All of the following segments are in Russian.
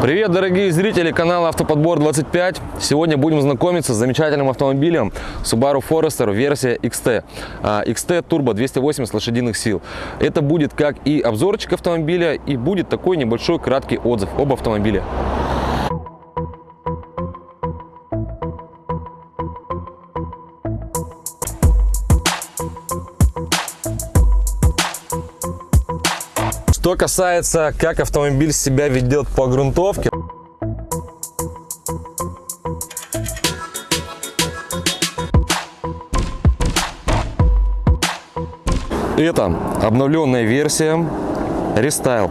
Привет, дорогие зрители канала Автоподбор 25. Сегодня будем знакомиться с замечательным автомобилем Subaru Forester версия XT. А, XT Turbo 280 лошадиных сил. Это будет как и обзорчик автомобиля, и будет такой небольшой краткий отзыв об автомобиле. Что касается, как автомобиль себя ведет по грунтовке, это обновленная версия рестайл.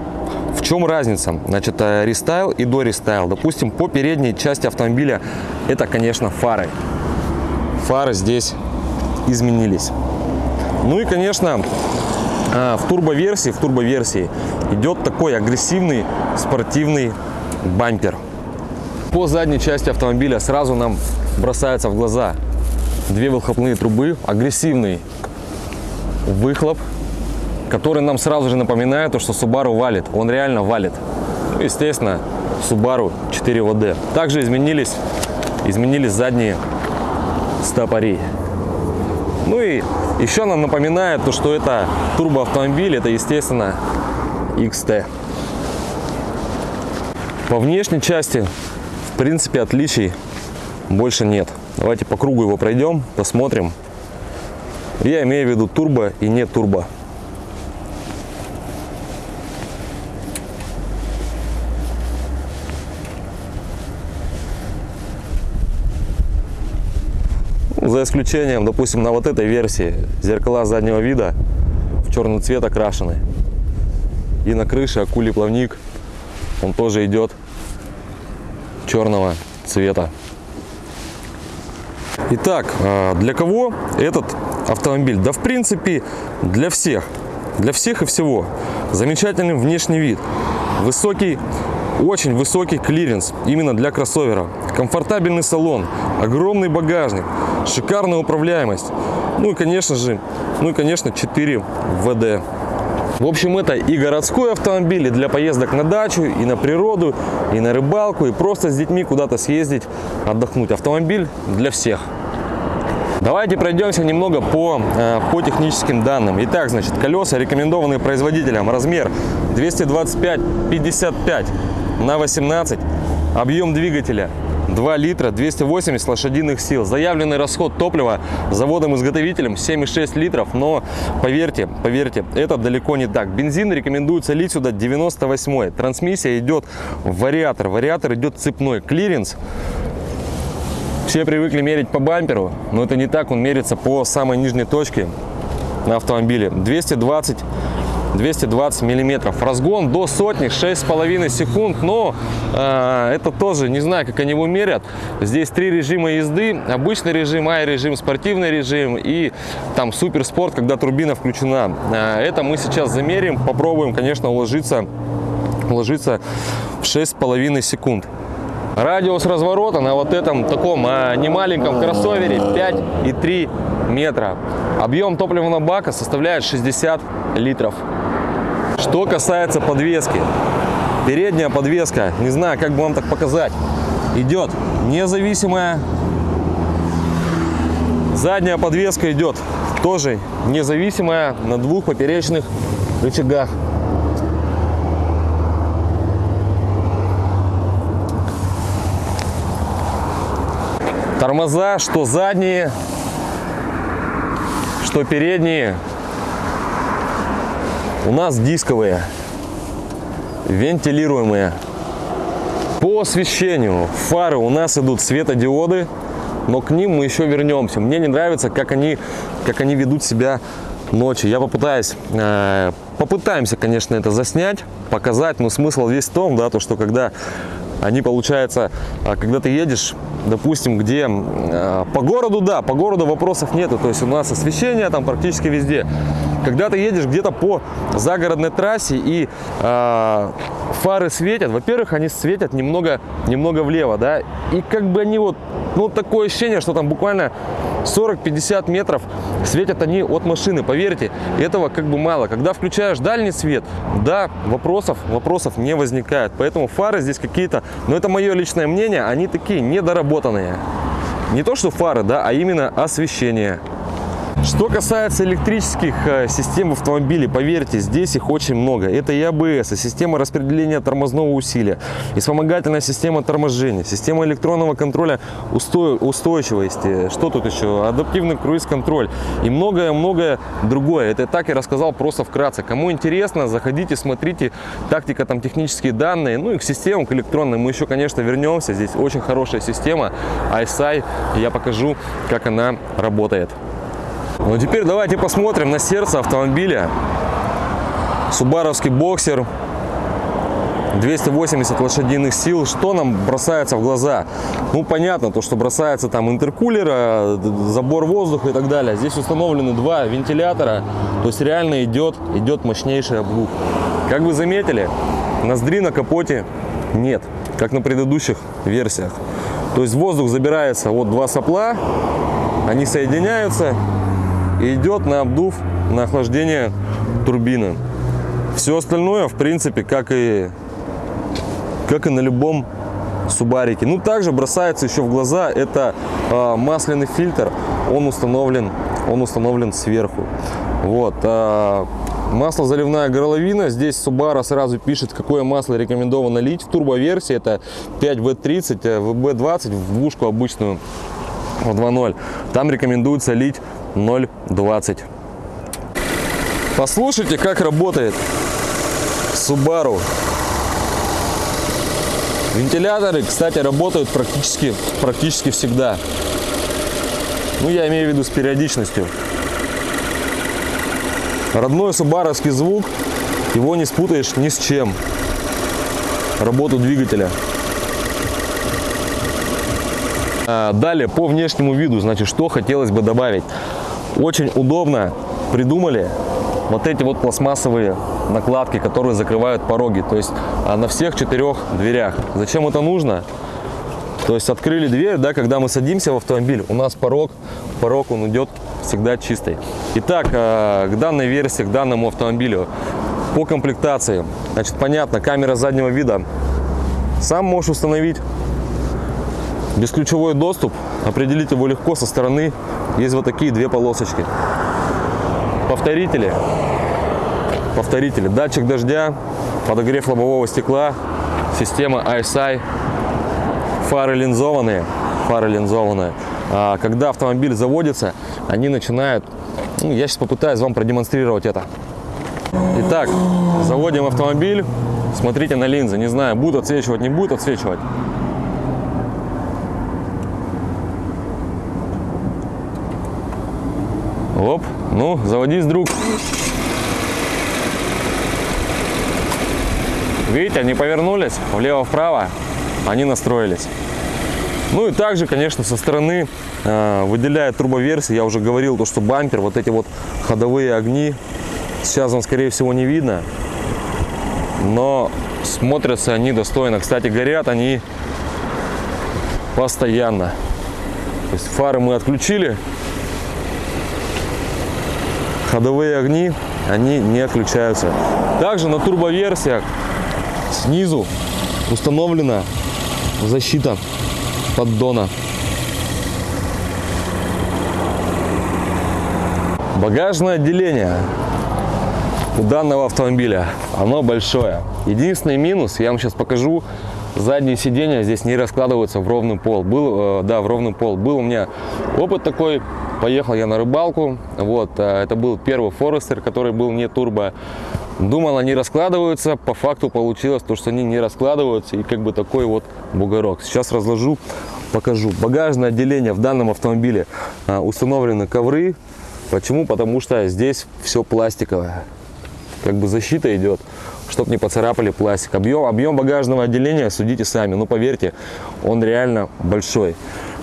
В чем разница? Значит, э, рестайл и до рестайл. Допустим, по передней части автомобиля это, конечно, фары. Фары здесь изменились. Ну и, конечно, в турбоверсии, в турбоверсии идет такой агрессивный спортивный бампер. По задней части автомобиля сразу нам бросаются в глаза две выхлопные трубы, агрессивный выхлоп, который нам сразу же напоминает, то, что Subaru валит. Он реально валит. Ну, естественно, Subaru 4 WD. Также изменились, изменились задние стопори. Ну и еще нам напоминает, то, что это турбоавтомобиль, это, естественно, XT. По внешней части, в принципе, отличий больше нет. Давайте по кругу его пройдем, посмотрим. Я имею в виду турбо и не турбо. За исключением, допустим, на вот этой версии зеркала заднего вида в черный цвет окрашены. И на крыше акулий плавник, он тоже идет черного цвета. Итак, а, для кого этот автомобиль? Да, в принципе, для всех. Для всех и всего. Замечательный внешний вид. Высокий очень высокий клиренс именно для кроссовера. Комфортабельный салон, огромный багажник, шикарная управляемость. Ну и конечно же, ну и конечно 4 ВД. В общем, это и городской автомобиль, и для поездок на дачу, и на природу, и на рыбалку, и просто с детьми куда-то съездить, отдохнуть. Автомобиль для всех. Давайте пройдемся немного по, э, по техническим данным. Итак, значит, колеса рекомендованные производителем. Размер 225-55 на 18. Объем двигателя 2 литра 280 лошадиных сил. Заявленный расход топлива заводом-изготовителем 7,6 литров, но поверьте, поверьте, это далеко не так. Бензин рекомендуется лить сюда 98 Трансмиссия идет в вариатор, вариатор идет цепной. Клиренс все привыкли мерить по бамперу, но это не так, он мерится по самой нижней точке на автомобиле. 220 220 миллиметров. Разгон до сотни 6,5 секунд, но э, это тоже, не знаю, как они его мерят. Здесь три режима езды. Обычный режим, ай-режим, спортивный режим и там суперспорт, когда турбина включена. Э, это мы сейчас замерим, попробуем, конечно, уложиться, уложиться в 6,5 секунд. Радиус разворота на вот этом таком а, немаленьком кроссовере 5,3 метра. Объем топливного бака составляет 60 литров. Что касается подвески. Передняя подвеска, не знаю, как бы вам так показать, идет независимая. Задняя подвеска идет тоже независимая на двух поперечных рычагах. Тормоза, что задние, что передние, у нас дисковые, вентилируемые. По освещению фары у нас идут светодиоды, но к ним мы еще вернемся. Мне не нравится, как они, как они ведут себя ночью. Я попытаюсь, э, попытаемся, конечно, это заснять, показать, но смысл весь в том, да, то, что когда они, получается, а, когда ты едешь, допустим, где э, по городу, да, по городу вопросов нету, то есть у нас освещение там практически везде. Когда ты едешь где-то по загородной трассе и э, фары светят, во-первых, они светят немного, немного влево, да, и как бы они вот, ну, такое ощущение, что там буквально 40-50 метров светят они от машины, поверьте, этого как бы мало. Когда включаешь дальний свет, да, вопросов, вопросов не возникает, поэтому фары здесь какие-то, но это мое личное мнение, они такие недоработанные. Не то, что фары, да, а именно освещение. Что касается электрических э, систем в автомобиле, поверьте, здесь их очень много. Это и АБС, и система распределения тормозного усилия, и вспомогательная система торможения, система электронного контроля устойчивости, что тут еще, адаптивный круиз-контроль и многое-многое другое. Это так и рассказал просто вкратце. Кому интересно, заходите, смотрите, тактика, там технические данные, ну и к системам, к электронным мы еще, конечно, вернемся. Здесь очень хорошая система, ISI, я покажу, как она работает. Ну теперь давайте посмотрим на сердце автомобиля. Субаровский боксер. 280 лошадиных сил. Что нам бросается в глаза? Ну, понятно, то, что бросается там интеркулера, забор воздуха и так далее. Здесь установлены два вентилятора. То есть реально идет, идет мощнейший обдув. Как вы заметили, ноздри на капоте нет, как на предыдущих версиях. То есть воздух забирается вот два сопла, они соединяются идет на обдув, на охлаждение турбины. Все остальное, в принципе, как и, как и на любом Субарике. Ну, также бросается еще в глаза, это э, масляный фильтр, он установлен, он установлен сверху. Вот, э, масло заливная горловина, здесь Subaru сразу пишет, какое масло рекомендовано лить. В турбоверсии это 5V30, VB20, в двушку обычную в 2.0. Там рекомендуется лить 0,20. Послушайте, как работает Subaru. Вентиляторы, кстати, работают практически, практически всегда. Ну, я имею в виду с периодичностью. Родной субаровский звук, его не спутаешь ни с чем. Работу двигателя. А, далее, по внешнему виду, значит, что хотелось бы добавить. Очень удобно придумали вот эти вот пластмассовые накладки, которые закрывают пороги. То есть а, на всех четырех дверях. Зачем это нужно? То есть открыли дверь, да, когда мы садимся в автомобиль, у нас порог, порог он идет всегда чистый. Итак, а, к данной версии, к данному автомобилю, по комплектации, значит, понятно, камера заднего вида, сам можешь установить, бесключевой доступ, определить его легко со стороны есть вот такие две полосочки. Повторители. Повторители. Датчик дождя, подогрев лобового стекла, система ISI, фары линзованные. Фары линзованные. А, когда автомобиль заводится, они начинают... Ну, я сейчас попытаюсь вам продемонстрировать это. Итак, заводим автомобиль. Смотрите на линзы. Не знаю, будет отсвечивать, не будет отсвечивать. Оп, ну, заводись, друг. Видите, они повернулись влево-вправо, они настроились. Ну и также, конечно, со стороны э, выделяет турбоверсия. Я уже говорил, то, что бампер, вот эти вот ходовые огни, сейчас вам, скорее всего, не видно. Но смотрятся они достойно. Кстати, горят они постоянно. То есть фары мы отключили, ходовые огни, они не отключаются. Также на турбоверсиях снизу установлена защита поддона. Багажное отделение у данного автомобиля, оно большое. Единственный минус, я вам сейчас покажу, задние сиденья здесь не раскладываются в ровный пол. Был, э, да, в ровный пол. Был у меня опыт такой, Поехал я на рыбалку. Вот, э, это был первый Форестер, который был не турбо. Думал, они раскладываются. По факту получилось то, что они не раскладываются. И как бы такой вот бугорок. Сейчас разложу, покажу. Багажное отделение в данном автомобиле э, установлены ковры. Почему? Потому что здесь все пластиковое. Как бы защита идет, чтобы не поцарапали пластик. Объем, объем багажного отделения судите сами. Ну, поверьте, он реально большой.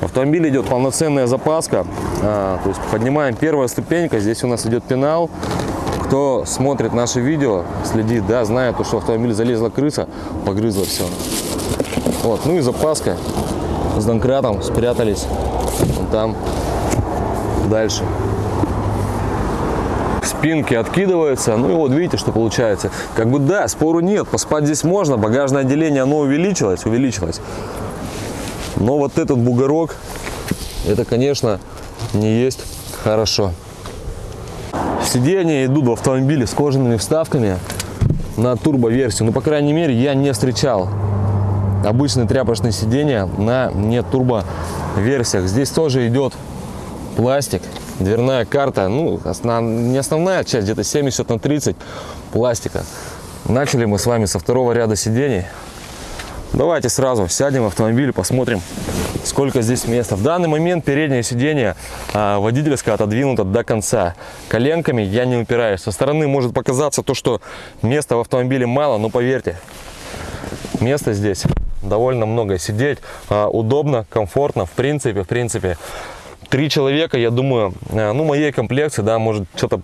В автомобиле идет полноценная запаска. А, то есть поднимаем первая ступенька. Здесь у нас идет пенал. кто смотрит наши видео, следит, да, знает, что автомобиль залезла крыса, погрызла все. Вот, ну и запаска с домкратом спрятались там дальше. Спинки откидываются, ну и вот видите, что получается. Как бы да, спору нет, поспать здесь можно, багажное отделение, оно увеличилось, увеличилось. Но вот этот бугорок, это, конечно, не есть хорошо. Сиденья идут в автомобиле с кожаными вставками на турбо-версию. Ну, по крайней мере, я не встречал обычные тряпочные сиденья на не турбо-версиях. Здесь тоже идет пластик, дверная карта. Ну, основ... не основная часть, где-то 70 на 30 пластика. Начали мы с вами со второго ряда сидений. Давайте сразу сядем в автомобиль и посмотрим, сколько здесь места. В данный момент переднее сиденье а, водительское отодвинуто до конца. Коленками я не упираюсь. Со стороны может показаться то, что места в автомобиле мало, но поверьте, места здесь довольно много. Сидеть а, удобно, комфортно, в принципе, в принципе. Три человека, я думаю, а, ну, моей комплекции, да, может что-то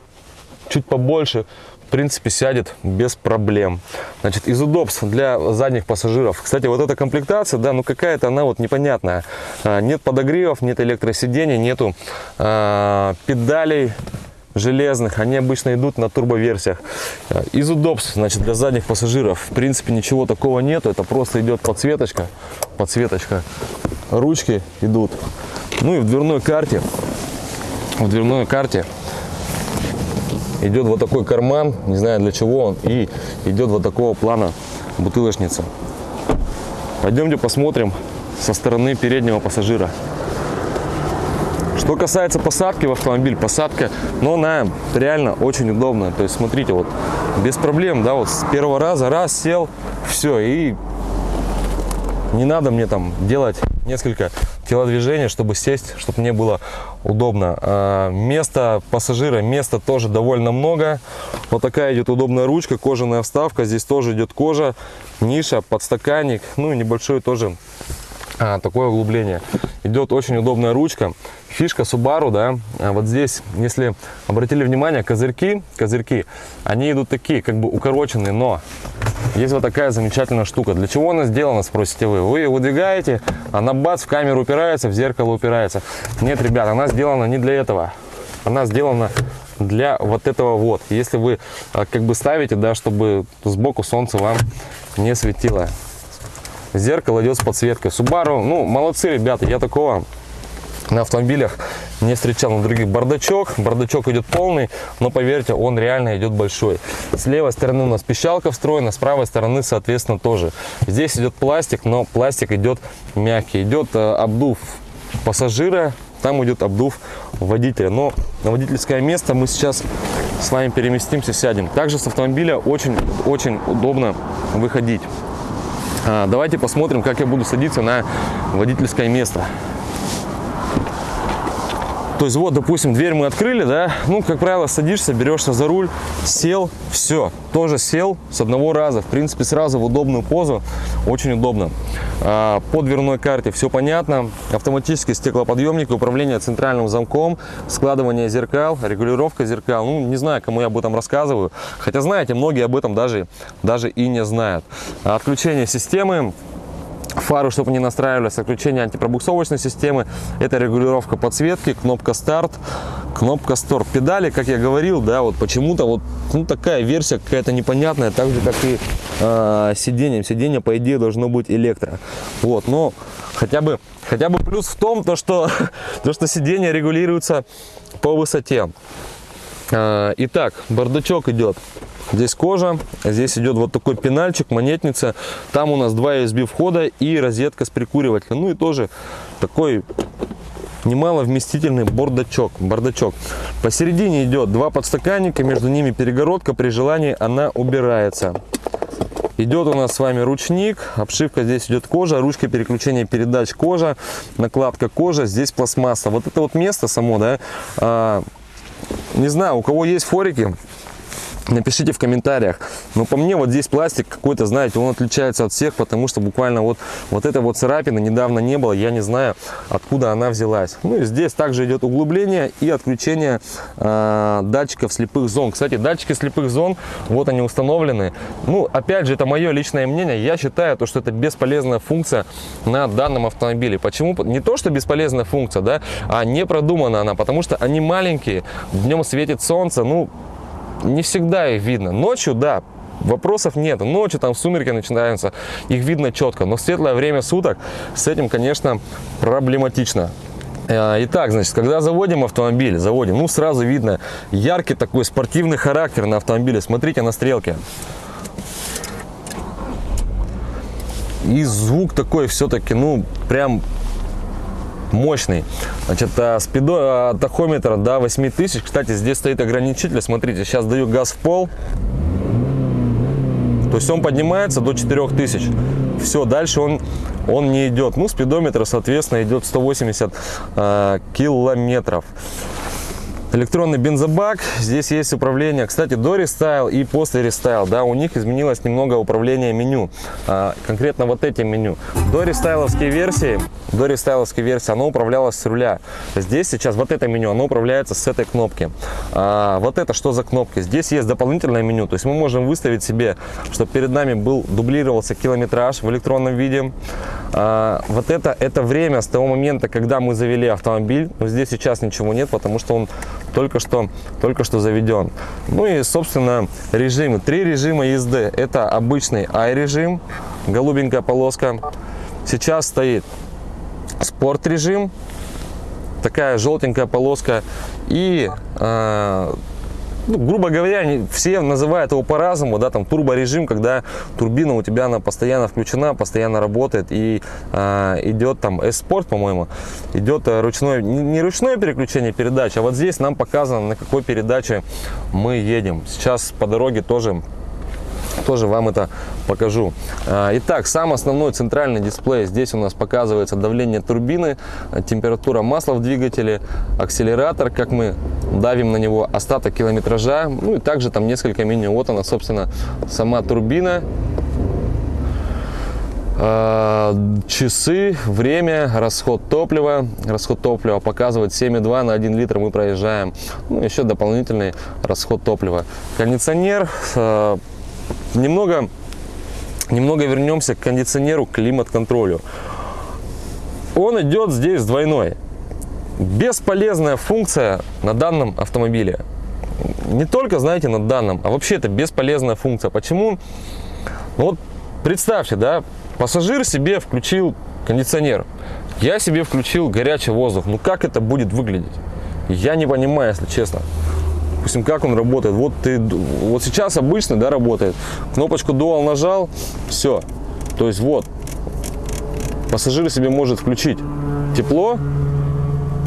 чуть побольше, в принципе, сядет без проблем. Значит, из удобств для задних пассажиров. Кстати, вот эта комплектация, да, ну какая-то она вот непонятная. А, нет подогревов, нет электросидений, нету а, педалей железных, они обычно идут на турбоверсиях. А, из удобств, значит, для задних пассажиров, в принципе, ничего такого нету, это просто идет подсветочка, подсветочка, ручки идут. Ну и в дверной карте, в дверной карте идет вот такой карман, не знаю для чего он, и идет вот такого плана бутылочница. Пойдемте посмотрим со стороны переднего пассажира. Что касается посадки в автомобиль, посадка, но она реально очень удобная. То есть, смотрите, вот без проблем, да, вот с первого раза, раз, сел, все, и не надо мне там делать несколько телодвижений, чтобы сесть, чтобы мне было удобно. А, места пассажира, места тоже довольно много. Вот такая идет удобная ручка, кожаная вставка. Здесь тоже идет кожа, ниша, подстаканник, ну и небольшое тоже а, такое углубление. Идет очень удобная ручка. Фишка Subaru, да, а вот здесь, если обратили внимание, козырьки, козырьки, они идут такие, как бы укороченные, но есть вот такая замечательная штука. Для чего она сделана, спросите вы? Вы выдвигаете, она бац, в камеру упирается, в зеркало упирается. Нет, ребят, она сделана не для этого. Она сделана для вот этого вот. Если вы а, как бы ставите, да, чтобы сбоку солнце вам не светило. Зеркало идет с подсветкой. Subaru, ну, молодцы, ребята, я такого на автомобилях не встречал на других. Бардачок бардачок идет полный но поверьте он реально идет большой. С левой стороны у нас пищалка встроена с правой стороны соответственно тоже. Здесь идет пластик но пластик идет мягкий. Идет э, обдув пассажира там идет обдув водителя. Но на водительское место мы сейчас с вами переместимся сядем. Также с автомобиля очень очень удобно выходить давайте посмотрим как я буду садиться на водительское место то есть вот, допустим, дверь мы открыли, да, ну, как правило, садишься, берешься за руль, сел, все, тоже сел с одного раза, в принципе, сразу в удобную позу, очень удобно. А, по дверной карте все понятно, автоматический стеклоподъемник, управление центральным замком, складывание зеркал, регулировка зеркал, ну, не знаю, кому я об этом рассказываю, хотя, знаете, многие об этом даже, даже и не знают. Отключение системы, фары, чтобы не настраивались, отключение антипробуксовочной системы, это регулировка подсветки, кнопка старт, кнопка стоп. Педали, как я говорил, да, вот почему-то вот ну, такая версия какая-то непонятная, так же, как и э, сиденьем. Сиденье, по идее, должно быть электро. Вот, но хотя бы, хотя бы плюс в том, то, что, то, что сиденье регулируется по высоте. Э, итак, бардачок идет Здесь кожа, здесь идет вот такой пенальчик, монетница. Там у нас два USB входа и розетка с прикуривателем. Ну и тоже такой немало вместительный бардачок. бардачок. Посередине идет два подстаканника, между ними перегородка. При желании она убирается. Идет у нас с вами ручник, обшивка здесь идет кожа, ручка переключения передач кожа, накладка кожа, здесь пластмасса. Вот это вот место само, да, а, не знаю, у кого есть форики, Напишите в комментариях. Но по мне вот здесь пластик какой-то, знаете, он отличается от всех, потому что буквально вот, вот эта вот царапина недавно не было. Я не знаю, откуда она взялась. Ну и здесь также идет углубление и отключение э, датчиков слепых зон. Кстати, датчики слепых зон, вот они установлены. Ну, опять же, это мое личное мнение. Я считаю, то, что это бесполезная функция на данном автомобиле. Почему? Не то, что бесполезная функция, да, а не продумана она, потому что они маленькие, днем светит солнце, ну, не всегда их видно. Ночью, да, вопросов нет. Ночью там сумерки начинаются, их видно четко. Но в светлое время суток с этим, конечно, проблематично. Э, итак, значит, когда заводим автомобиль, заводим, ну сразу видно яркий такой спортивный характер на автомобиле. Смотрите на стрелке. И звук такой все-таки, ну, прям мощный. Значит, а, спидо, а, тахометр до 8000. Кстати, здесь стоит ограничитель. Смотрите, сейчас даю газ в пол. То есть он поднимается до 4000. Все, дальше он, он не идет. Ну, спидометр, соответственно, идет 180 э, километров. Электронный бензобак, здесь есть управление, кстати, до рестайл и после рестайл, да, у них изменилось немного управление меню, а, конкретно вот этим меню. До рестайловской версии, до рестайловской версии оно управлялось с руля. Здесь сейчас вот это меню, оно управляется с этой кнопки. А, вот это что за кнопки? Здесь есть дополнительное меню, то есть мы можем выставить себе, чтобы перед нами был дублировался километраж в электронном виде. А, вот это, это время с того момента, когда мы завели автомобиль, но здесь сейчас ничего нет, потому что он только что, только что заведен. Ну и, собственно, режимы. Три режима езды. Это обычный i-режим, голубенькая полоска. Сейчас стоит спорт режим, такая желтенькая полоска и э, ну, грубо говоря, они все называют его по-разному, да, там турборежим, когда турбина у тебя она постоянно включена, постоянно работает и э, идет там S-Sport, по-моему, идет э, ручное, не, ручное переключение передач, а вот здесь нам показано, на какой передаче мы едем. Сейчас по дороге тоже тоже вам это покажу. А, итак, сам основной центральный дисплей. Здесь у нас показывается давление турбины, температура масла в двигателе, акселератор, как мы давим на него, остаток километража. Ну и также там несколько меню. Вот она, собственно, сама турбина. А, часы, время, расход топлива. Расход топлива показывает 7,2 на 1 литр мы проезжаем. Ну, еще дополнительный расход топлива. Кондиционер а, Немного, немного вернемся к кондиционеру, климат-контролю. Он идет здесь двойной. Бесполезная функция на данном автомобиле. Не только, знаете, на данном, а вообще это бесполезная функция. Почему? Ну вот представьте, да, пассажир себе включил кондиционер. Я себе включил горячий воздух. Ну как это будет выглядеть? Я не понимаю, если честно допустим, как он работает. Вот ты, вот сейчас обычно, да, работает. Кнопочку Dual нажал, все. То есть вот, пассажир себе может включить тепло,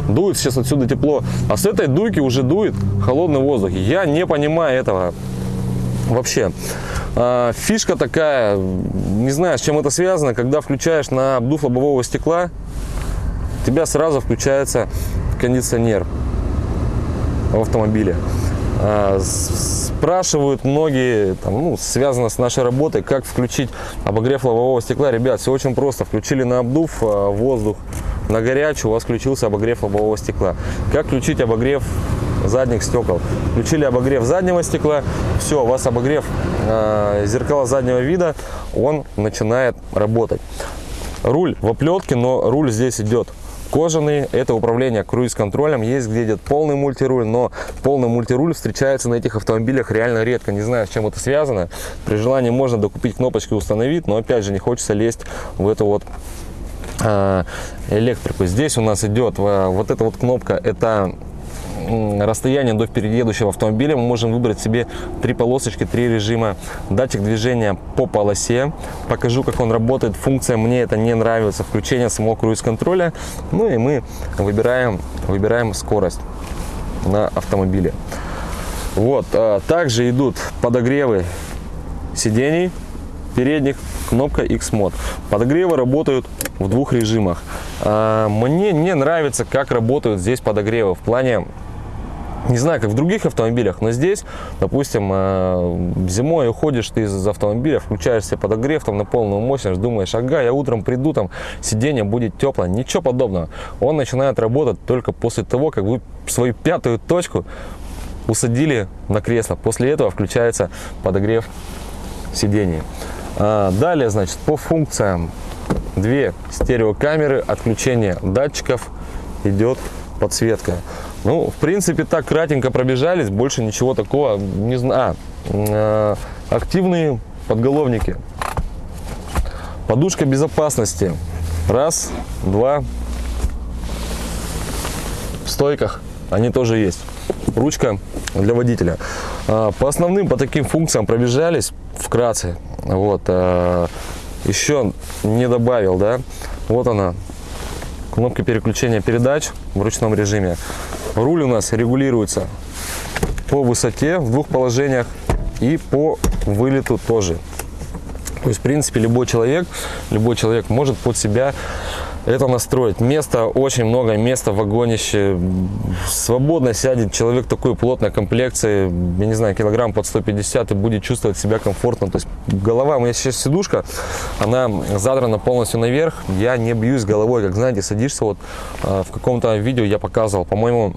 дует сейчас отсюда тепло, а с этой дуйки уже дует холодный воздух. Я не понимаю этого вообще. А, фишка такая, не знаю, с чем это связано, когда включаешь на обдув лобового стекла, у тебя сразу включается кондиционер в автомобиле. А, спрашивают многие, там, ну, связано с нашей работой, как включить обогрев лобового стекла. Ребят, все очень просто. Включили на обдув а, воздух, на горячую у вас включился обогрев лобового стекла. Как включить обогрев задних стекол? Включили обогрев заднего стекла, все, у вас обогрев э, зеркала заднего вида, он начинает работать. Руль в оплетке, но руль здесь идет кожаный. Это управление круиз-контролем. Есть где идет полный мультируль, но полный мультируль встречается на этих автомобилях реально редко. Не знаю, с чем это связано. При желании можно докупить кнопочки установить, но опять же не хочется лезть в эту вот а, электрику. Здесь у нас идет а, вот эта вот кнопка, это расстояние до впереди автомобиля мы можем выбрать себе три полосочки, три режима. Датчик движения по полосе. Покажу, как он работает. Функция мне это не нравится. Включение самого круиз-контроля. Ну и мы выбираем, выбираем скорость на автомобиле. Вот. А, также идут подогревы сидений передних, кнопка X-Mod. Подогревы работают в двух режимах. А, мне не нравится, как работают здесь подогревы. В плане не знаю, как в других автомобилях, но здесь, допустим, э, зимой уходишь ты из автомобиля, включаешь себе подогрев там на полную мощность, думаешь, ага, я утром приду, там сиденье будет теплое. Ничего подобного. Он начинает работать только после того, как вы свою пятую точку усадили на кресло. После этого включается подогрев сидений. А, далее, значит, по функциям две стереокамеры, отключение датчиков, идет подсветка. Ну, в принципе, так кратенько пробежались, больше ничего такого не знаю. А, э, активные подголовники. Подушка безопасности. Раз, два. В стойках они тоже есть. Ручка для водителя. А, по основным, по таким функциям пробежались вкратце. Вот. А, еще не добавил, да. Вот она, кнопка переключения передач в ручном режиме. Руль у нас регулируется по высоте в двух положениях и по вылету тоже. То есть, в принципе, любой человек, любой человек может под себя это настроить. Места очень много, места вагонище. Свободно сядет человек такой плотной комплекции, я не знаю, килограмм под 150 и будет чувствовать себя комфортно. То есть голова, у меня сейчас сидушка, она задрана полностью наверх. Я не бьюсь головой, как знаете, садишься вот а, в каком-то видео я показывал, по-моему,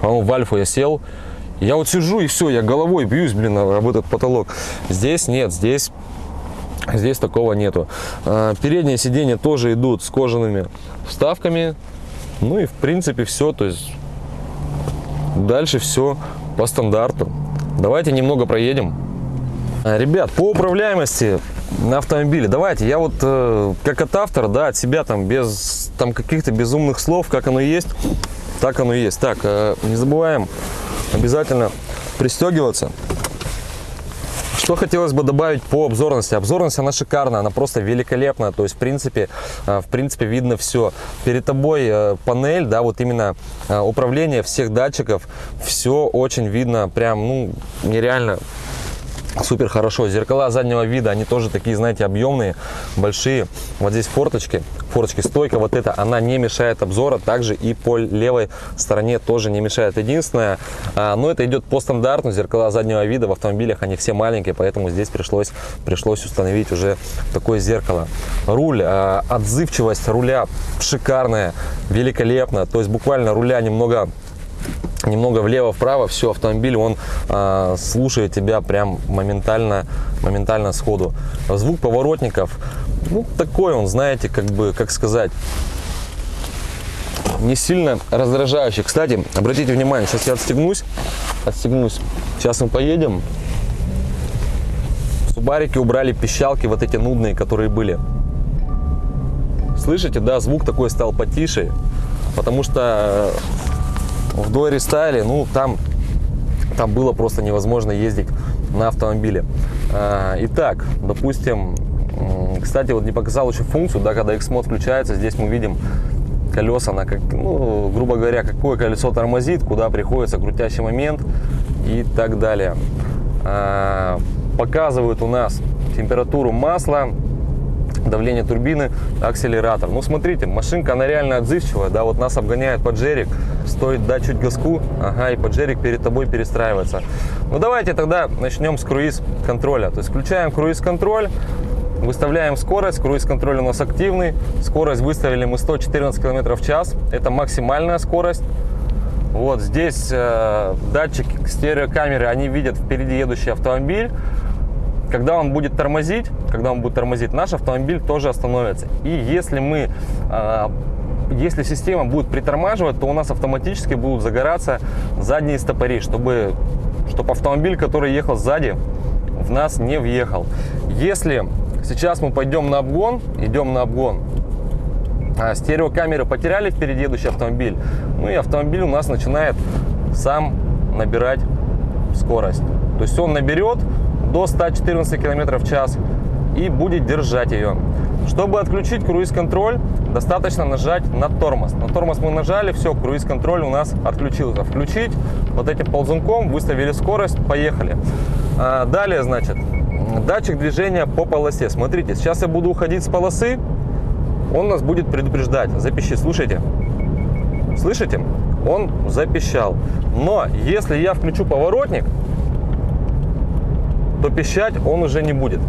по-моему, в Альфу я сел, я вот сижу и все, я головой бьюсь, блин, об потолок. Здесь нет, здесь Здесь такого нету. А, передние сиденья тоже идут с кожаными вставками. Ну и в принципе все. То есть дальше все по стандарту. Давайте немного проедем. А, ребят, по управляемости на автомобиле, давайте, я вот э, как от автора, да, от себя там без там каких-то безумных слов, как оно есть, так оно есть. Так, э, не забываем обязательно пристегиваться. Что хотелось бы добавить по обзорности? Обзорность, она шикарная, она просто великолепная. То есть, в принципе, э, в принципе видно все. Перед тобой э, панель, да, вот именно э, управление всех датчиков. Все очень видно, прям, ну, нереально супер хорошо. Зеркала заднего вида, они тоже такие, знаете, объемные, большие. Вот здесь форточки, форточки, стойка вот эта, она не мешает обзора. Также и по левой стороне тоже не мешает. Единственное, а, но это идет по стандарту. Зеркала заднего вида в автомобилях, они все маленькие, поэтому здесь пришлось, пришлось установить уже такое зеркало. Руль, а, отзывчивость руля шикарная, великолепно. То есть буквально руля немного немного влево-вправо, все, автомобиль, он э, слушает тебя прям моментально, моментально сходу. Звук поворотников, ну, такой он, знаете, как бы, как сказать, не сильно раздражающий. Кстати, обратите внимание, сейчас я отстегнусь, отстегнусь, сейчас мы поедем. В Субарике убрали пищалки вот эти нудные, которые были. Слышите, да, звук такой стал потише, потому что в Дойре Стайле, ну, там, там было просто невозможно ездить на автомобиле. А, итак, допустим, кстати, вот не показал еще функцию, да, когда X-мод включается, здесь мы видим колеса, на как, ну, грубо говоря, какое колесо тормозит, куда приходится крутящий момент и так далее. А, показывают у нас температуру масла, давление турбины, акселератор. Ну, смотрите, машинка, она реально отзывчивая, да, вот нас обгоняет поджерик, стоит дать чуть газку, ага, и поджерик перед тобой перестраивается. Ну, давайте тогда начнем с круиз-контроля. То есть включаем круиз-контроль, выставляем скорость, круиз-контроль у нас активный, скорость выставили мы 114 км в час, это максимальная скорость. Вот здесь э, датчики стереокамеры, они видят впереди едущий автомобиль, когда он будет тормозить, когда он будет тормозить, наш автомобиль тоже остановится. И если мы, а, если система будет притормаживать, то у нас автоматически будут загораться задние стопори, чтобы, чтобы автомобиль, который ехал сзади, в нас не въехал. Если сейчас мы пойдем на обгон, идем на обгон, а стереокамеры потеряли впереди едущий автомобиль, ну и автомобиль у нас начинает сам набирать скорость. То есть он наберет, до 114 км в час и будет держать ее. Чтобы отключить круиз-контроль, достаточно нажать на тормоз. На тормоз мы нажали, все, круиз-контроль у нас отключился. Включить вот этим ползунком, выставили скорость, поехали. А, далее, значит, датчик движения по полосе. Смотрите, сейчас я буду уходить с полосы, он нас будет предупреждать. Запиши, слушайте. Слышите? он запищал. Но если я включу поворотник, то пищать он уже не будет.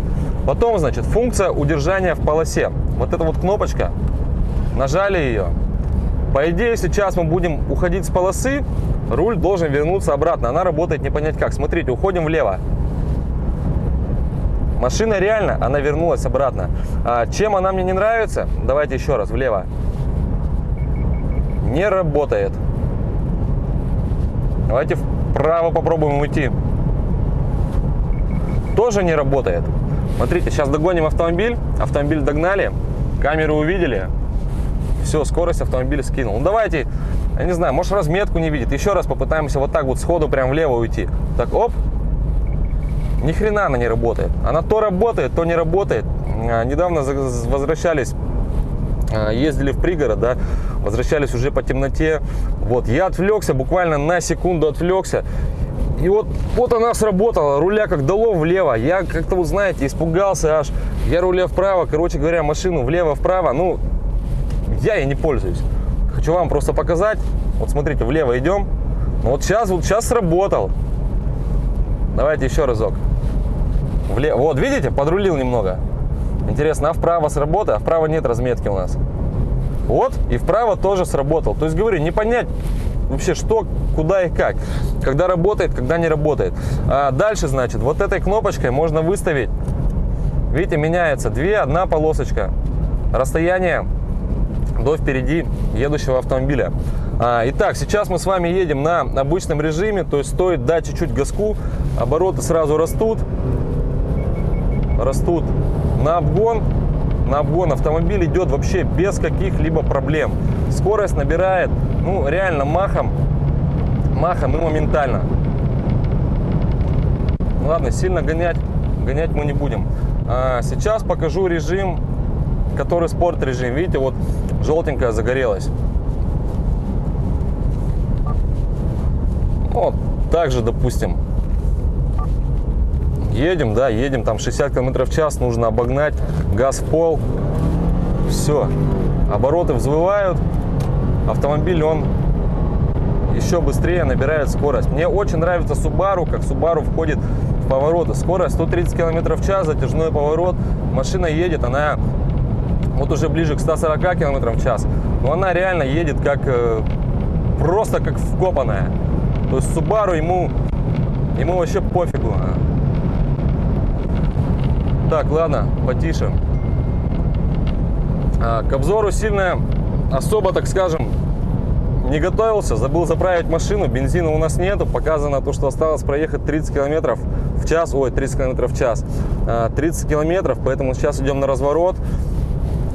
Потом, значит, функция удержания в полосе. Вот эта вот кнопочка, нажали ее. По идее, сейчас мы будем уходить с полосы, руль должен вернуться обратно. Она работает не понять как. Смотрите, уходим влево. Машина реально, она вернулась обратно. А чем она мне не нравится? Давайте еще раз, влево. Не работает. Давайте вправо попробуем уйти. Тоже не работает. Смотрите, сейчас догоним автомобиль. Автомобиль догнали. Камеру увидели. Все, скорость автомобиля скинул. Ну давайте, я не знаю, может разметку не видит. Еще раз попытаемся вот так вот сходу прям влево уйти. Так, оп. Ни хрена она не работает. Она то работает, то не работает. А, недавно возвращались, а, ездили в пригород, да, возвращались уже по темноте. Вот, я отвлекся, буквально на секунду отвлекся. И вот, вот она сработала, руля как дало влево. Я как-то, вот знаете, испугался аж. Я руля вправо, короче говоря, машину влево-вправо. Ну, я ей не пользуюсь. Хочу вам просто показать. Вот смотрите, влево идем. Вот сейчас, вот сейчас сработал. Давайте еще разок. Влево. Вот, видите, подрулил немного. Интересно, а вправо сработает, а вправо нет разметки у нас. Вот, и вправо тоже сработал. То есть, говорю, не понять вообще, что, куда и как. Когда работает, когда не работает. А дальше, значит, вот этой кнопочкой можно выставить, видите, меняется две, одна полосочка. Расстояние до впереди едущего автомобиля. А, итак, сейчас мы с вами едем на обычном режиме, то есть стоит дать чуть-чуть газку, обороты сразу растут, растут на обгон, на обгон автомобиль идет вообще без каких-либо проблем. Скорость набирает, ну, реально махом, махом и моментально. Ладно, сильно гонять, гонять мы не будем. А, сейчас покажу режим, который спорт режим. Видите, вот желтенькая загорелась. Вот, также, допустим, едем, да, едем, там 60 км в час, нужно обогнать, газ в пол, все, обороты взвывают, автомобиль, он еще быстрее набирает скорость. Мне очень нравится Subaru, как Subaru входит в повороты. Скорость 130 км в час, затяжной поворот, машина едет, она вот уже ближе к 140 км в час, но она реально едет как, э, просто как вкопанная. То есть Subaru ему, ему вообще пофигу. Так, ладно, потише. А, к обзору сильно особо, так скажем, не готовился. Забыл заправить машину, бензина у нас нету. Показано то, что осталось проехать 30 километров в час. Ой, 30 километров в час. 30 а, километров, поэтому сейчас идем на разворот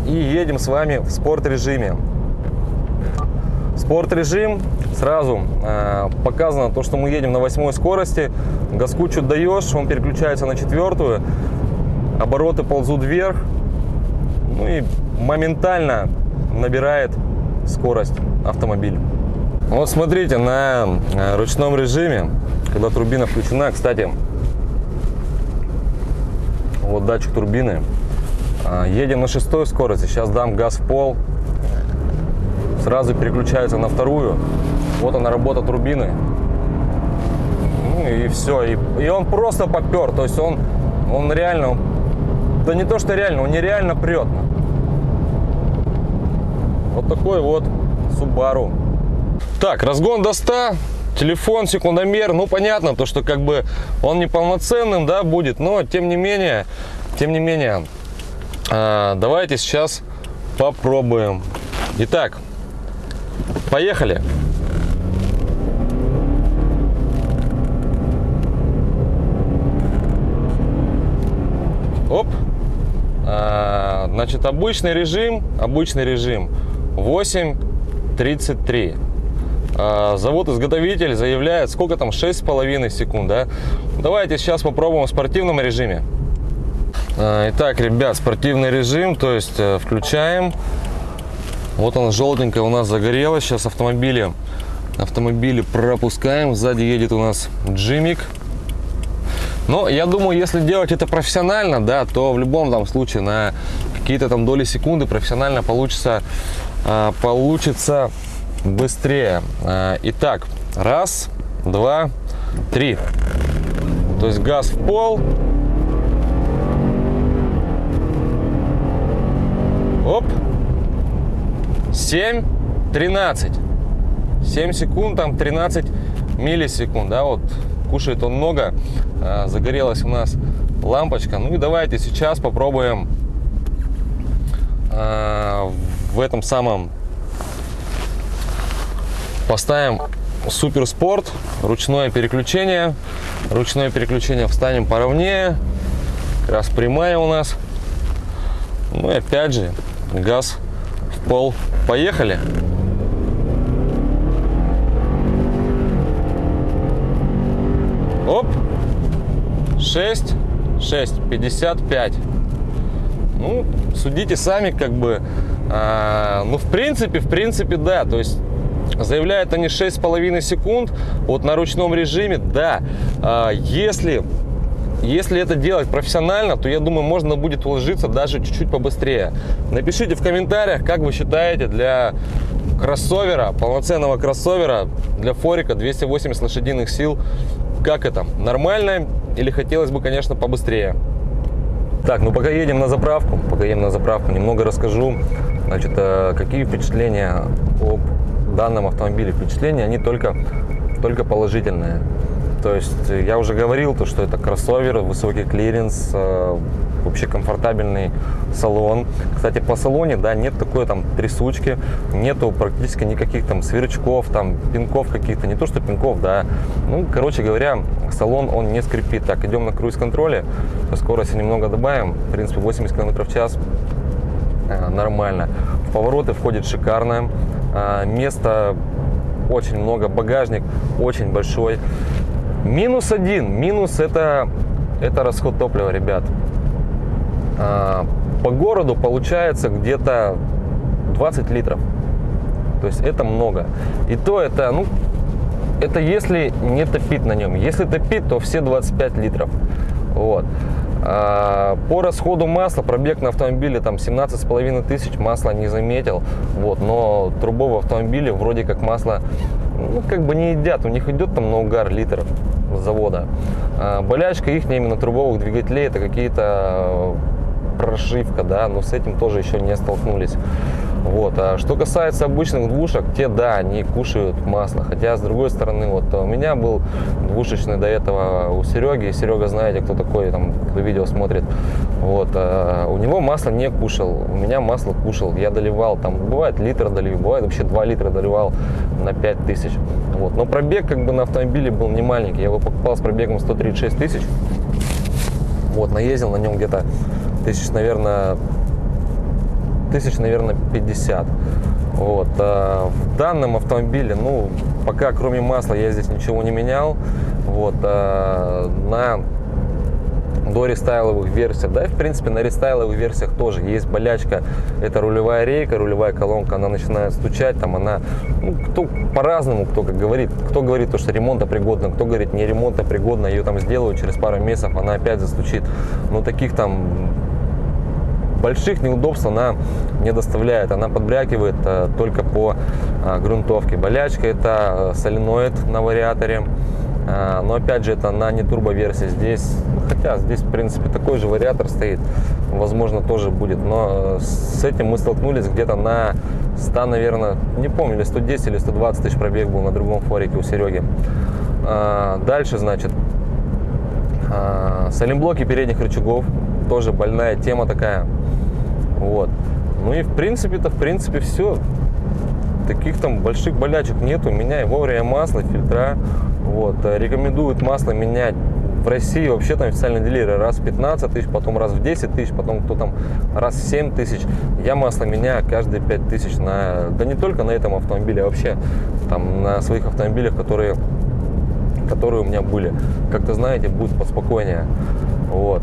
и едем с вами в спорт режиме. Спорт режим сразу э, показано то, что мы едем на восьмой скорости. Газку чуть даешь, он переключается на четвертую. Обороты ползут вверх. Ну и моментально набирает скорость автомобиль. Вот смотрите, на э, ручном режиме, когда турбина включена, кстати, вот датчик турбины, э, едем на шестой скорости, сейчас дам газ в пол, сразу переключается на вторую. Вот она работа турбины. Ну и все. И, и он просто попер. То есть он, он реально, да не то что реально, он нереально прет. Вот такой вот Subaru. Так, разгон до 100. Телефон, секундомер. Ну, понятно, то, что как бы он неполноценным, да, будет. Но, тем не менее, тем не менее, э, давайте сейчас попробуем. Итак, Поехали! Оп! А, значит, обычный режим, обычный режим 8.33. А, Завод-изготовитель заявляет, сколько там, 6,5 секунд, да? Давайте сейчас попробуем в спортивном режиме. А, итак, ребят, спортивный режим, то есть э, включаем. Вот она желтенькая у нас загорелась. Сейчас автомобили, автомобили пропускаем. Сзади едет у нас Джимик. Но я думаю, если делать это профессионально, да, то в любом там случае на какие-то там доли секунды профессионально получится, а, получится быстрее. А, итак, раз, два, три. То есть газ в пол. Оп. 7, 13. 7 секунд, там 13 миллисекунд, да, вот кушает он много. А, загорелась у нас лампочка. Ну и давайте сейчас попробуем а, в этом самом поставим супер спорт ручное переключение. Ручное переключение. Встанем поровнее раз прямая у нас. Ну и опять же газ в пол. Поехали оп 6 6 55 ну судите сами как бы а, ну в принципе в принципе да то есть Заявляют они 6,5 секунд вот на ручном режиме. Да, а, если, если это делать профессионально, то я думаю, можно будет уложиться даже чуть-чуть побыстрее. Напишите в комментариях, как вы считаете для кроссовера, полноценного кроссовера, для форика 280 лошадиных сил, как это? Нормально или хотелось бы, конечно, побыстрее? Так, ну пока едем на заправку, пока едем на заправку, немного расскажу, значит, э, какие впечатления об данном автомобиле впечатления, они только, только положительные. То есть я уже говорил, то, что это кроссовер, высокий клиренс, э, вообще комфортабельный салон. Кстати, по салоне, да, нет такой там трясучки, нету практически никаких там сверчков, там пинков каких-то, не то что пинков, да. Ну, короче говоря, салон он не скрипит. Так, идем на круиз-контроле, скорости немного добавим, в принципе 80 км в час, э, нормально. В повороты входит шикарно, а, места очень много, багажник очень большой. Минус один, минус это, это расход топлива, ребят. А, по городу получается где-то 20 литров. То есть это много. И то это, ну, это если не топить на нем. Если топить, то все 25 литров. Вот. А, по расходу масла, пробег на автомобиле там 17 с половиной тысяч, масла не заметил, вот, но трубовые автомобили вроде как масло, ну, как бы не едят, у них идет там на угар литр с завода. А, болячка их именно трубовых двигателей, это какие-то прошивка, да, но с этим тоже еще не столкнулись. Вот. А что касается обычных двушек, те, да, они кушают масло. Хотя, с другой стороны, вот у меня был двушечный до этого у Сереги. Серега, знаете, кто такой, там, кто видео смотрит. Вот. А у него масло не кушал, у меня масло кушал. Я доливал, там, бывает литр доливал, бывает вообще 2 литра доливал на 5 тысяч. Вот. Но пробег как бы на автомобиле был не маленький. Я его покупал с пробегом 136 тысяч. Вот, наездил на нем где-то тысяч, наверное, тысяч, наверное, 50. Вот. А в данном автомобиле, ну, пока кроме масла я здесь ничего не менял. Вот. А на до рестайловых версиях, да, и в принципе на рестайловых версиях тоже есть болячка, это рулевая рейка, рулевая колонка, она начинает стучать, там она, ну, кто по-разному, кто как говорит, кто говорит то, что ремонта пригодна, кто говорит не ремонта пригодна, ее там сделают через пару месяцев, она опять застучит, но таких там больших неудобств она не доставляет. Она подбрякивает э, только по э, грунтовке. Болячка это э, соленоид на вариаторе. Но опять же, это на не турбо версии. Здесь, хотя здесь, в принципе, такой же вариатор стоит. Возможно, тоже будет. Но с этим мы столкнулись где-то на 100, наверное, не помню, или 110 или 120 тысяч пробег был на другом форике у Сереги. Дальше, значит, саленблоки передних рычагов. Тоже больная тема такая. Вот. Ну и в принципе-то, в принципе, все. Таких там больших болячек нету. Меняй вовремя масло, фильтра. Вот. Э, рекомендуют масло менять в России вообще там официальные дилеры раз в 15 тысяч, потом раз в 10 тысяч, потом кто там раз в 7 тысяч. Я масло меняю каждые 5 тысяч на, да не только на этом автомобиле, а вообще там на своих автомобилях, которые, которые у меня были. Как-то знаете, будет поспокойнее. Вот.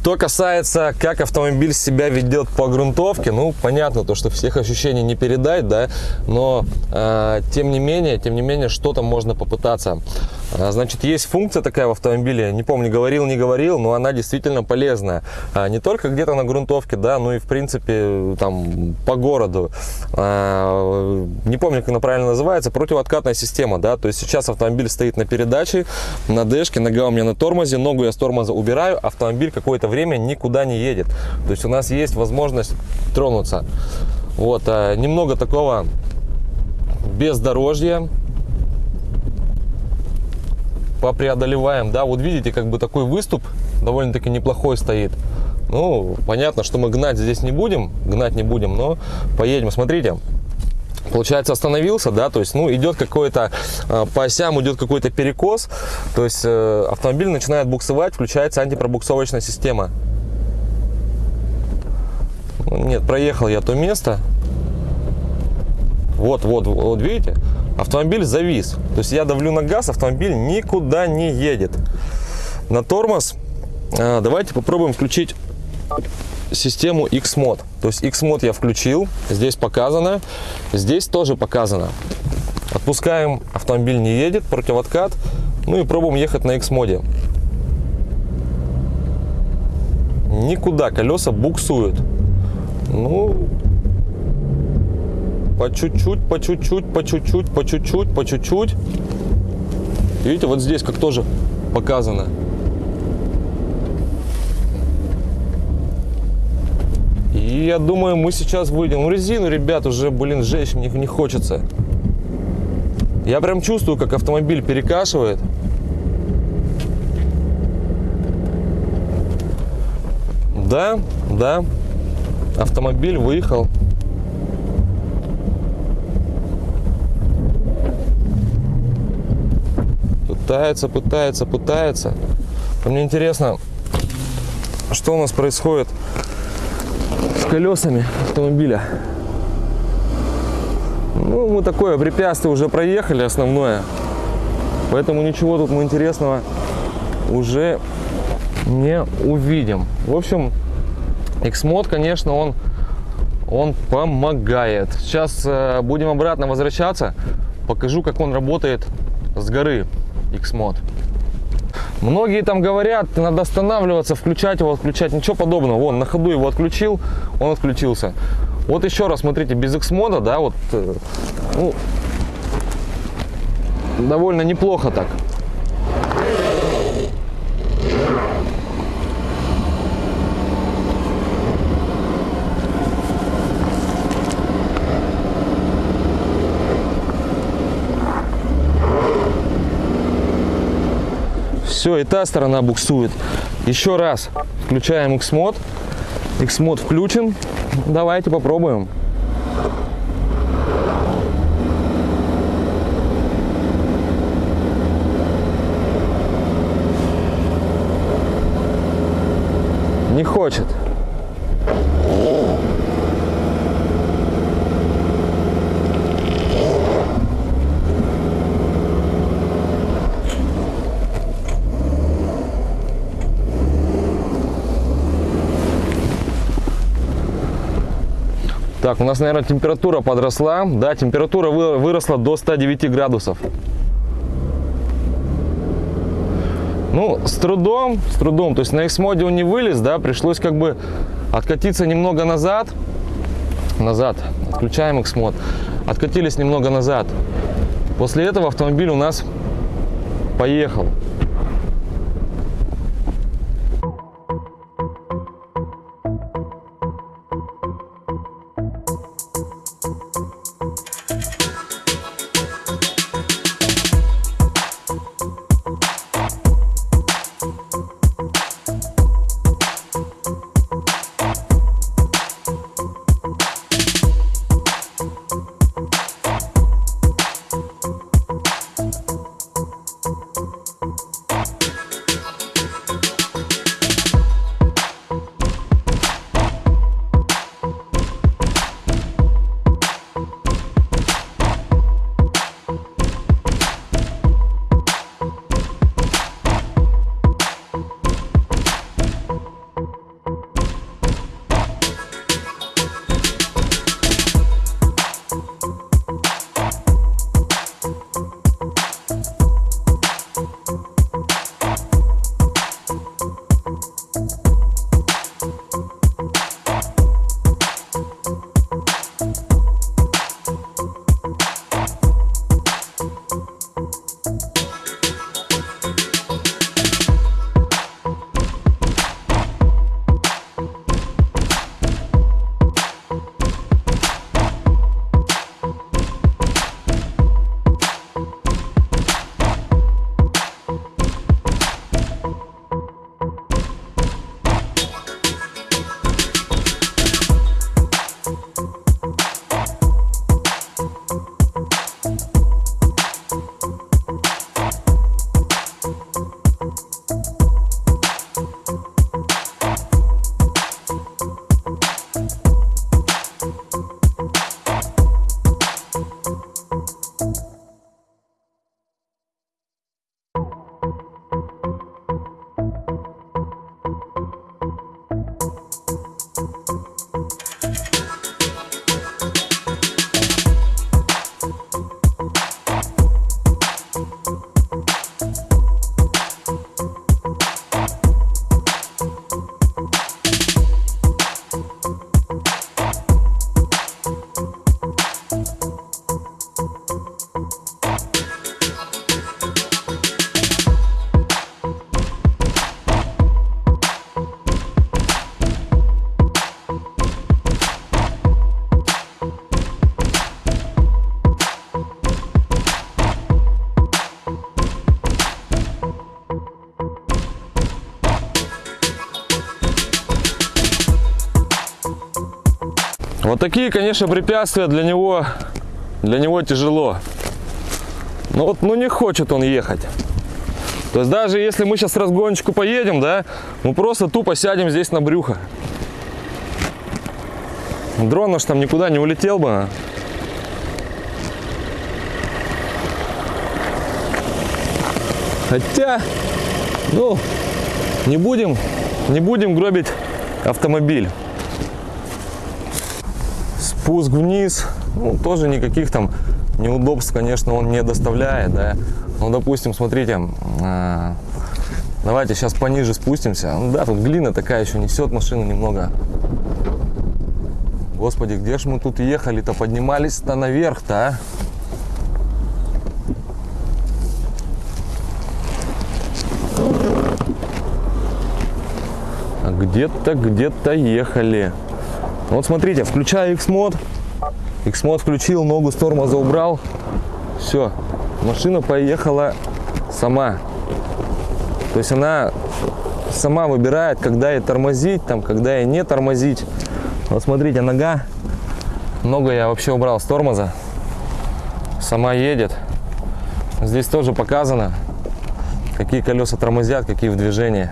Что касается, как автомобиль себя ведет по грунтовке, ну, понятно, то, что всех ощущений не передать, да, но, э, тем не менее, тем не менее, что-то можно попытаться. А, Значит, есть функция такая в автомобиле, не помню, говорил, не говорил, но она действительно полезная. А, Не только где-то на грунтовке, да, но и, в принципе, там, по городу. А, Не помню, как она правильно называется, противооткатная система, да, то есть сейчас автомобиль стоит на передаче, на дэшке, нога у меня на тормозе, ногу я с тормоза убираю, автомобиль какое-то время никуда не едет. То есть у нас есть возможность тронуться. Вот, немного такого бездорожья, попреодолеваем, да, вот видите, как бы такой выступ довольно-таки неплохой стоит. Ну, понятно, что мы гнать здесь не будем, гнать не будем, но поедем, смотрите. Получается, остановился, да, то есть, ну, идет какой-то, э, по осям идет какой-то перекос, то есть, э, автомобиль начинает буксовать, включается антипробуксовочная система. Ну, Нет, проехал я то место. Вот, вот, вот, видите? Автомобиль завис. То есть я давлю на газ, автомобиль никуда не едет. На тормоз а, давайте попробуем включить систему X-Mod. То есть X-Mod я включил, здесь показано, здесь тоже показано. Отпускаем, автомобиль не едет, противоткат. Ну и пробуем ехать на X-моде. Никуда колеса буксуют. Ну, по чуть-чуть, по чуть-чуть, по чуть-чуть, по чуть-чуть, по чуть-чуть. Видите, вот здесь как тоже показано. И я думаю, мы сейчас выйдем. Ну, резину, ребят, уже, блин, жечь мне не хочется. Я прям чувствую, как автомобиль перекашивает. Да, да, автомобиль выехал. Пытается, пытается, пытается. Мне интересно, что у нас происходит с колесами автомобиля. Ну, мы такое препятствие уже проехали, основное. Поэтому ничего тут мы интересного уже не увидим. В общем, Xmod, конечно, он, он помогает. Сейчас э, будем обратно возвращаться. Покажу, как он работает с горы Xmod. Многие там говорят, надо останавливаться, включать его, отключать. Ничего подобного. Вон, на ходу его отключил, он отключился. Вот еще раз, смотрите, без X-мода, да, вот, э, ну, довольно неплохо так. Все, и та сторона буксует. Еще раз включаем X-мод. X-мод включен. Давайте попробуем. Не хочет. Так, у нас, наверное, температура подросла. Да, температура вы- выросла до 109 градусов. Ну, с трудом, с трудом. То есть на X-моде он не вылез, да, пришлось как бы откатиться немного назад. Назад. Отключаем X-мод. Откатились немного назад. После этого автомобиль у нас поехал. Вот такие, конечно, препятствия для него, для него тяжело. Но вот, ну не хочет он ехать. То есть даже если мы сейчас разгончику поедем, да, мы просто тупо сядем здесь на брюхо. Дрон наш там никуда не улетел бы. а. Хотя, ну, не будем, не будем гробить автомобиль. Спуск вниз, ну, тоже никаких там неудобств, конечно, он не доставляет, да. Ну, допустим, смотрите, а, давайте сейчас пониже спустимся. Ну, да, тут глина такая еще несет машину немного. Господи, где ж мы тут ехали-то, поднимались-то наверх-то, а? А где-то, где-то ехали. Вот смотрите, включаю X-мод. X-мод включил, ногу с тормоза убрал. Все, машина поехала сама. То есть она сама выбирает, когда ей тормозить, там, когда ей не тормозить. Вот смотрите, нога. Ногу я вообще убрал с тормоза. Сама едет. Здесь тоже показано, какие колеса тормозят, какие в движении.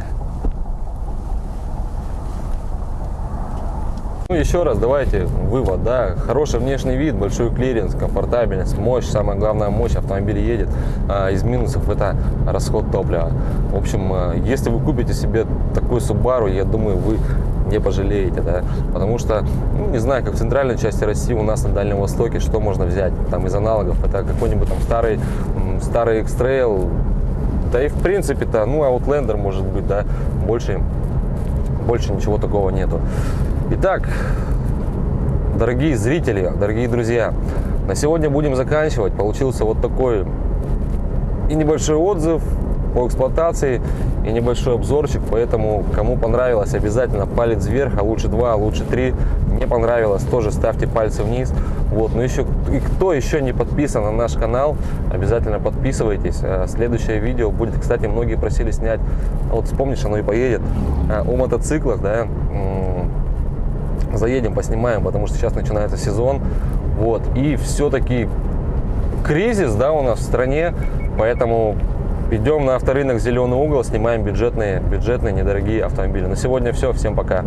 Еще раз, давайте вывод, да, хороший внешний вид, большой клиренс, комфортабельность, мощь, самая главная мощь, автомобиль едет. А из минусов это расход топлива. В общем, а, если вы купите себе такой Subaru, я думаю, вы не пожалеете, да, потому что, ну, не знаю, как в центральной части России, у нас на Дальнем Востоке, что можно взять, там, из аналогов, это какой-нибудь там старый, старый X-Trail, да и в принципе-то, ну, Outlander может быть, да, больше, больше ничего такого нету. Итак, дорогие зрители, дорогие друзья, на сегодня будем заканчивать. Получился вот такой и небольшой отзыв по эксплуатации, и небольшой обзорчик. Поэтому, кому понравилось, обязательно палец вверх, а лучше два, а лучше три. Не понравилось, тоже ставьте пальцы вниз. Вот, ну еще, и кто еще не подписан на наш канал, обязательно подписывайтесь. А Следующее видео будет, кстати, многие просили снять, вот вспомнишь, оно и поедет, а, о мотоциклах, да, заедем, поснимаем, потому что сейчас начинается сезон. Вот. И все-таки кризис, да, у нас в стране, поэтому идем на авторынок «Зеленый угол», снимаем бюджетные, бюджетные недорогие автомобили. На сегодня все, всем пока.